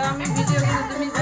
आता आम्ही विजय